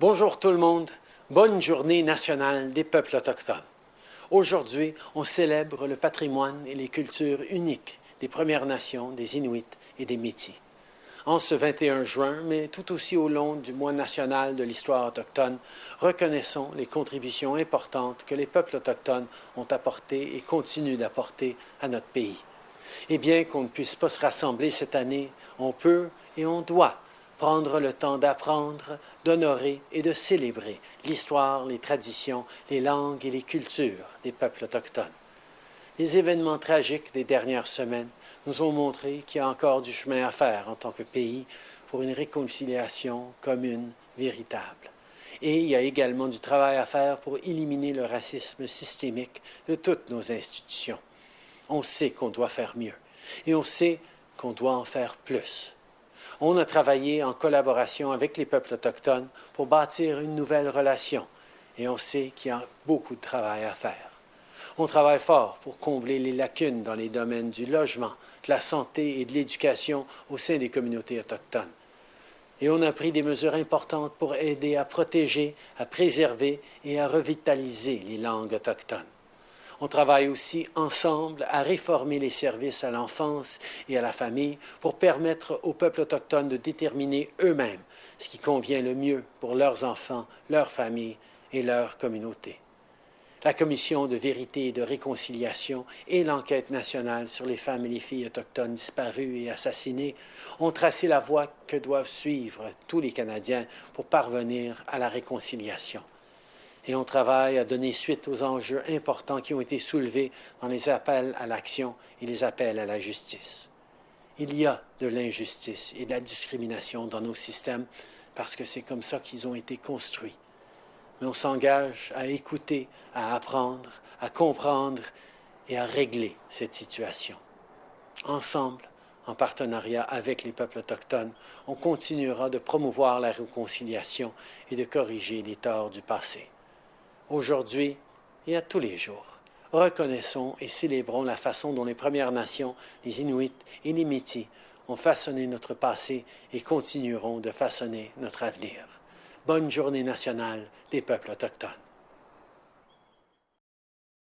Bonjour tout le monde, bonne journée nationale des peuples autochtones. Aujourd'hui, on célèbre le patrimoine et les cultures uniques des Premières Nations, des Inuits et des Métis. En ce 21 juin, mais tout aussi au long du mois national de l'histoire autochtone, reconnaissons les contributions importantes que les peuples autochtones ont apportées et continuent d'apporter à notre pays. Et bien qu'on ne puisse pas se rassembler cette année, on peut et on doit prendre le temps d'apprendre, d'honorer et de célébrer l'histoire, les traditions, les langues et les cultures des peuples autochtones. Les événements tragiques des dernières semaines nous ont montré qu'il y a encore du chemin à faire en tant que pays pour une réconciliation commune véritable. Et il y a également du travail à faire pour éliminer le racisme systémique de toutes nos institutions. On sait qu'on doit faire mieux et on sait qu'on doit en faire plus. On a travaillé en collaboration avec les peuples autochtones pour bâtir une nouvelle relation et on sait qu'il y a beaucoup de travail à faire. On travaille fort pour combler les lacunes dans les domaines du logement, de la santé et de l'éducation au sein des communautés autochtones. Et on a pris des mesures importantes pour aider à protéger, à préserver et à revitaliser les langues autochtones. On travaille aussi ensemble à réformer les services à l'enfance et à la famille pour permettre aux peuples autochtones de déterminer eux-mêmes ce qui convient le mieux pour leurs enfants, leurs familles et leur communauté. La Commission de vérité et de réconciliation et l'enquête nationale sur les femmes et les filles autochtones disparues et assassinées ont tracé la voie que doivent suivre tous les Canadiens pour parvenir à la réconciliation et on travaille à donner suite aux enjeux importants qui ont été soulevés dans les appels à l'action et les appels à la justice. Il y a de l'injustice et de la discrimination dans nos systèmes parce que c'est comme ça qu'ils ont été construits. Mais on s'engage à écouter, à apprendre, à comprendre et à régler cette situation. Ensemble, en partenariat avec les peuples autochtones, on continuera de promouvoir la réconciliation et de corriger les torts du passé aujourd'hui et à tous les jours. Reconnaissons et célébrons la façon dont les Premières Nations, les Inuits et les Métis ont façonné notre passé et continueront de façonner notre avenir. Bonne journée nationale des peuples autochtones.